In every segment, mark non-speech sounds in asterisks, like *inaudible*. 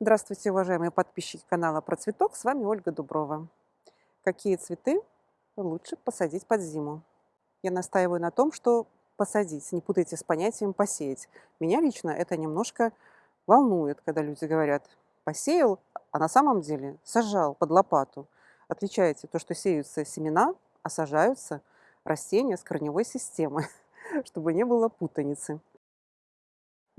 Здравствуйте, уважаемые подписчики канала Про цветок. С вами Ольга Дуброва. Какие цветы лучше посадить под зиму? Я настаиваю на том, что посадить, не путайте с понятием посеять. Меня лично это немножко волнует, когда люди говорят посеял, а на самом деле сажал под лопату. Отличаете то, что сеются семена, а сажаются растения с корневой системы, *laughs* чтобы не было путаницы.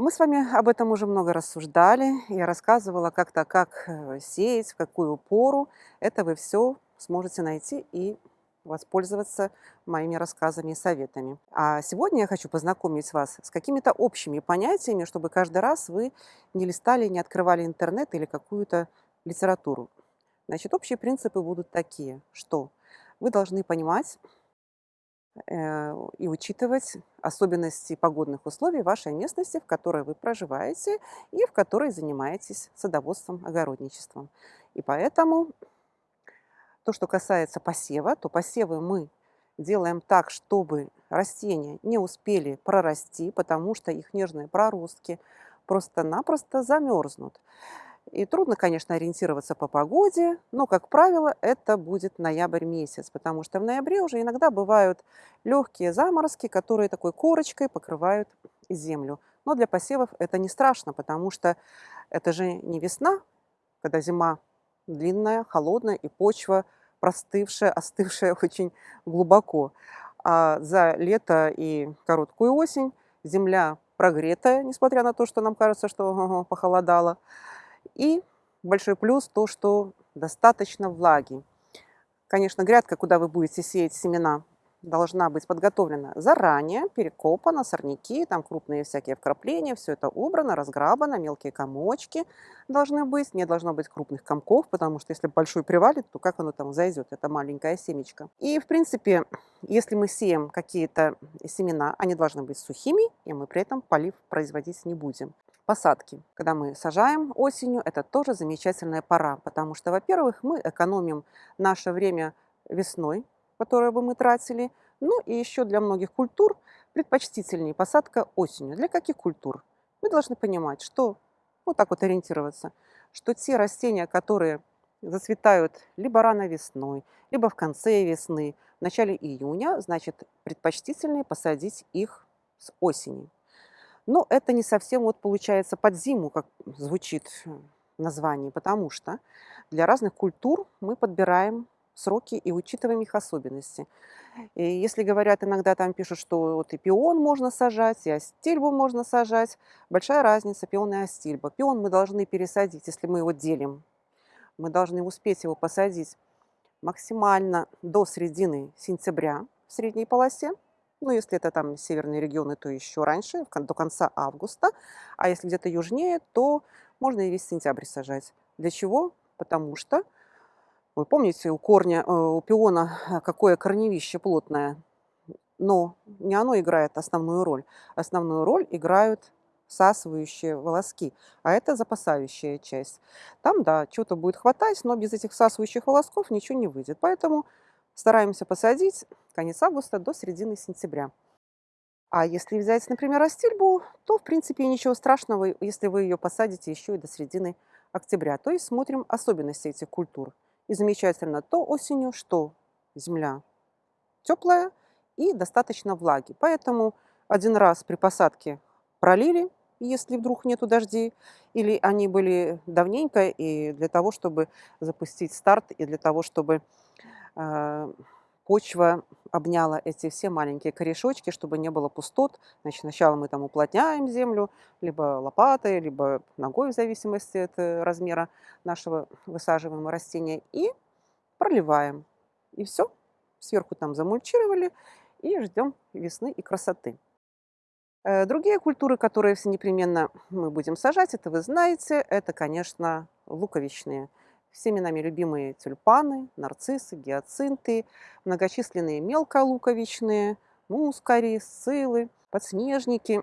Мы с вами об этом уже много рассуждали. Я рассказывала как-то, как э, сеять, в какую пору. Это вы все сможете найти и воспользоваться моими рассказами и советами. А сегодня я хочу познакомить вас с какими-то общими понятиями, чтобы каждый раз вы не листали, не открывали интернет или какую-то литературу. Значит, общие принципы будут такие, что вы должны понимать, и учитывать особенности погодных условий вашей местности, в которой вы проживаете и в которой занимаетесь садоводством, огородничеством. И поэтому то, что касается посева, то посевы мы делаем так, чтобы растения не успели прорасти, потому что их нежные проростки просто-напросто замерзнут. И трудно, конечно, ориентироваться по погоде, но, как правило, это будет ноябрь месяц, потому что в ноябре уже иногда бывают легкие заморозки, которые такой корочкой покрывают землю. Но для посевов это не страшно, потому что это же не весна, когда зима длинная, холодная и почва простывшая, остывшая *laughs* очень глубоко. А за лето и короткую осень земля прогретая, несмотря на то, что нам кажется, что *laughs* похолодало. И большой плюс то, что достаточно влаги. Конечно, грядка, куда вы будете сеять семена, должна быть подготовлена заранее, перекопана, сорняки, там крупные всякие вкрапления, все это убрано, разграбано, мелкие комочки должны быть, не должно быть крупных комков, потому что если большой привалит, то как оно там зайдет, это маленькая семечко. И, в принципе, если мы сеем какие-то семена, они должны быть сухими, и мы при этом полив производить не будем посадки. Когда мы сажаем осенью, это тоже замечательная пора, потому что, во-первых, мы экономим наше время весной, которое бы мы тратили, ну и еще для многих культур предпочтительнее посадка осенью. Для каких культур? Мы должны понимать, что, вот так вот ориентироваться, что те растения, которые зацветают либо рано весной, либо в конце весны, в начале июня, значит, предпочтительнее посадить их с осени. Но это не совсем вот получается под зиму, как звучит в названии, потому что для разных культур мы подбираем сроки и учитываем их особенности. И если говорят, иногда там пишут, что вот и пион можно сажать, и астильбу можно сажать, большая разница пион и астильба. Пион мы должны пересадить, если мы его делим. Мы должны успеть его посадить максимально до середины сентября в средней полосе, ну, если это там северные регионы, то еще раньше, до конца августа. А если где-то южнее, то можно и весь сентябрь сажать. Для чего? Потому что, вы помните, у корня, э, у пиона э, какое корневище плотное, но не оно играет основную роль. Основную роль играют всасывающие волоски, а это запасающая часть. Там, да, чего-то будет хватать, но без этих всасывающих волосков ничего не выйдет. Поэтому Стараемся посадить конец августа до середины сентября. А если взять, например, астильбу, то, в принципе, ничего страшного, если вы ее посадите еще и до середины октября. То есть смотрим особенности этих культур. И замечательно то осенью, что земля теплая и достаточно влаги. Поэтому один раз при посадке пролили, если вдруг нету дождей, или они были давненько, и для того, чтобы запустить старт, и для того, чтобы а, почва обняла эти все маленькие корешочки, чтобы не было пустот. Значит, сначала мы там уплотняем землю, либо лопатой, либо ногой, в зависимости от э, размера нашего высаживаемого растения, и проливаем. И все. Сверху там замульчировали, и ждем весны и красоты. Э, другие культуры, которые все непременно мы будем сажать, это вы знаете, это, конечно, луковичные всеми нами любимые тюльпаны, нарциссы, гиацинты, многочисленные мелколуковичные, мускари, сцилы, подснежники.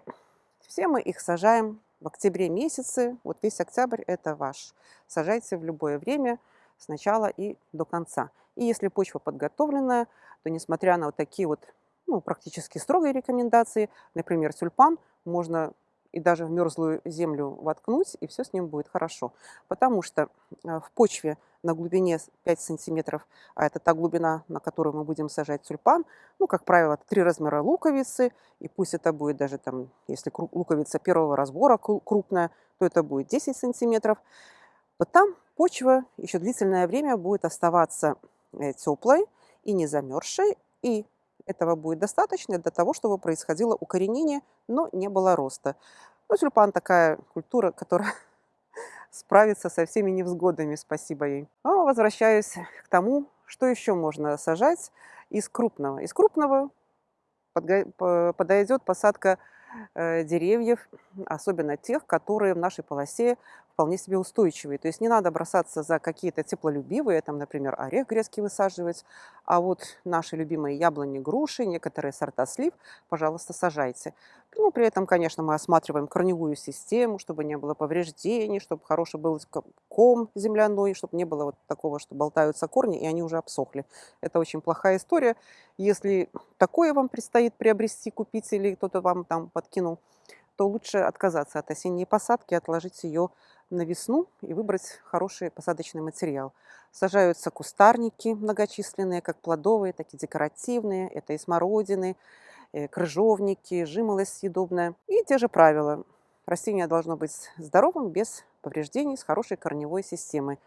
Все мы их сажаем в октябре месяце. Вот весь октябрь – это ваш. Сажайте в любое время, с начала и до конца. И если почва подготовленная, то несмотря на вот такие вот ну, практически строгие рекомендации, например, тюльпан можно и даже в мерзлую землю воткнуть, и все с ним будет хорошо. Потому что э, в почве на глубине 5 сантиметров, а это та глубина, на которую мы будем сажать тюльпан, ну, как правило, три размера луковицы, и пусть это будет даже там, если луковица первого разбора крупная, то это будет 10 сантиметров, то там почва еще длительное время будет оставаться э, теплой и не замерзшей, и этого будет достаточно для того, чтобы происходило укоренение, но не было роста. Ну, тюльпан такая культура, которая *laughs* справится со всеми невзгодами, спасибо ей. А возвращаюсь к тому, что еще можно сажать из крупного. Из крупного подойдет посадка э, деревьев, особенно тех, которые в нашей полосе вполне себе устойчивые. То есть не надо бросаться за какие-то теплолюбивые, там, например, орех грецкий высаживать, а вот наши любимые яблони, груши, некоторые сорта слив, пожалуйста, сажайте. Ну, при этом, конечно, мы осматриваем корневую систему, чтобы не было повреждений, чтобы хороший был ком земляной, чтобы не было вот такого, что болтаются корни, и они уже обсохли. Это очень плохая история. Если такое вам предстоит приобрести, купить или кто-то вам там подкинул, то лучше отказаться от осенней посадки, отложить ее на весну и выбрать хороший посадочный материал. Сажаются кустарники многочисленные, как плодовые, так и декоративные. Это и смородины, и э, крыжовники, жимолость съедобная. И те же правила. Растение должно быть здоровым, без повреждений, с хорошей корневой системой.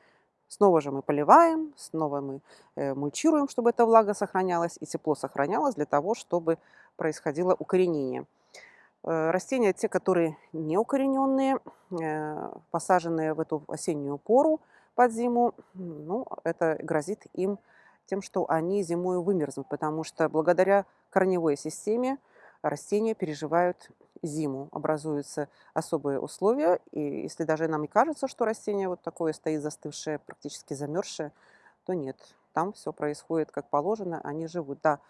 Снова же мы поливаем, снова мы э, мульчируем, чтобы эта влага сохранялась и тепло сохранялось для того, чтобы происходило укоренение. Э, растения, те, которые не укорененные, э, посаженные в эту осеннюю пору под зиму, ну, это грозит им тем, что они зимой вымерзнут, потому что благодаря корневой системе растения переживают зиму, образуются особые условия, и если даже нам и кажется, что растение вот такое стоит застывшее, практически замерзшее, то нет, там все происходит как положено, они живут. Да,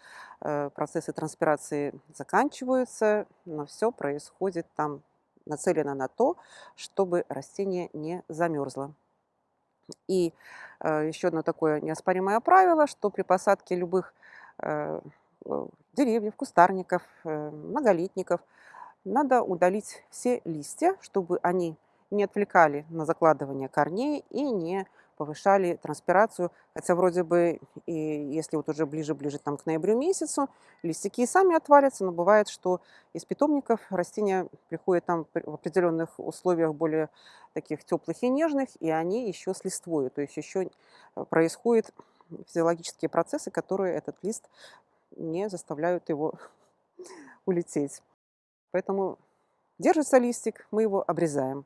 э, процессы транспирации заканчиваются, но все происходит там нацелено на то, чтобы растение не замерзло. И э, еще одно такое неоспоримое правило, что при посадке любых э, деревьев, кустарников, многолетников надо удалить все листья, чтобы они не отвлекали на закладывание корней и не повышали транспирацию, хотя вроде бы, и если вот уже ближе-ближе там к ноябрю месяцу, листики и сами отвалятся, но бывает, что из питомников растения приходят там в определенных условиях более таких теплых и нежных, и они еще с листвой, то есть еще э, происходят физиологические процессы, которые этот лист не заставляют его *laughs* улететь. Поэтому держится листик, мы его обрезаем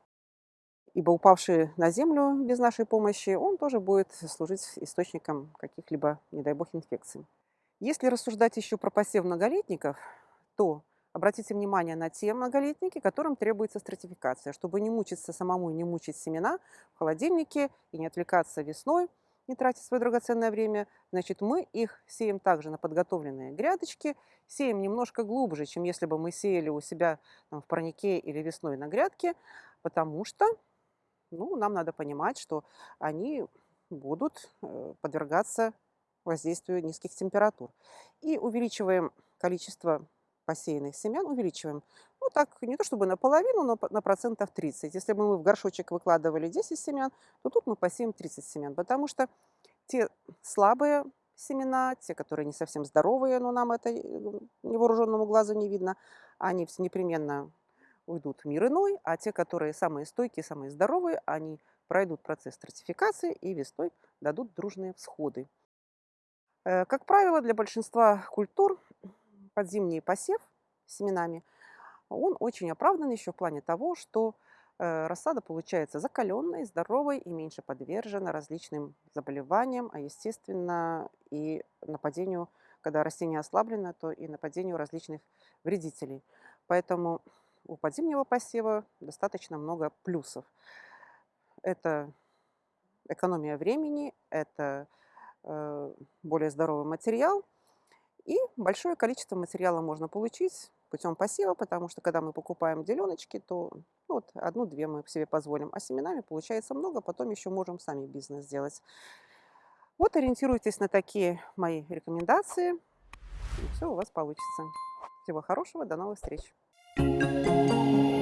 ибо упавший на землю без нашей помощи, он тоже будет служить источником каких-либо, не дай бог, инфекций. Если рассуждать еще про посев многолетников, то обратите внимание на те многолетники, которым требуется стратификация, чтобы не мучиться самому и не мучить семена в холодильнике и не отвлекаться весной, не тратить свое драгоценное время, значит, мы их сеем также на подготовленные грядочки, сеем немножко глубже, чем если бы мы сеяли у себя там, в парнике или весной на грядке, потому что ну, нам надо понимать, что они будут э, подвергаться воздействию низких температур. И увеличиваем количество посеянных семян, увеличиваем. Ну, так, не то чтобы наполовину, но на процентов 30. Если бы мы в горшочек выкладывали 10 семян, то тут мы посеем 30 семян, потому что те слабые семена, те, которые не совсем здоровые, но нам это э, невооруженному глазу не видно, они непременно уйдут в мир иной, а те, которые самые стойкие, самые здоровые, они пройдут процесс стратификации и весной дадут дружные всходы. Э, как правило, для большинства культур подзимний посев семенами, он очень оправдан еще в плане того, что э, рассада получается закаленной, здоровой и меньше подвержена различным заболеваниям, а естественно и нападению, когда растение ослаблено, то и нападению различных вредителей. Поэтому у подзимнего посева достаточно много плюсов. Это экономия времени, это э, более здоровый материал, и большое количество материала можно получить путем посева, потому что когда мы покупаем деленочки, то ну, вот одну-две мы себе позволим, а семенами получается много, потом еще можем сами бизнес сделать. Вот ориентируйтесь на такие мои рекомендации, и все у вас получится. Всего хорошего, до новых встреч! うん。